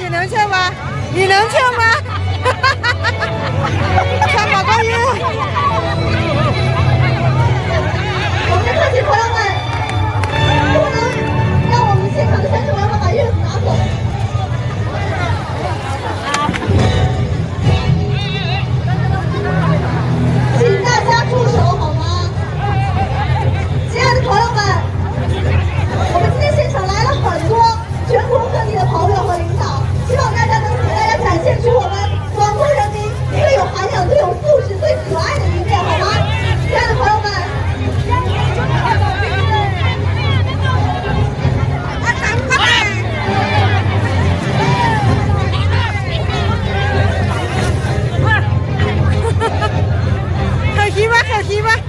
你能劝吗？你能劝吗？aquí va.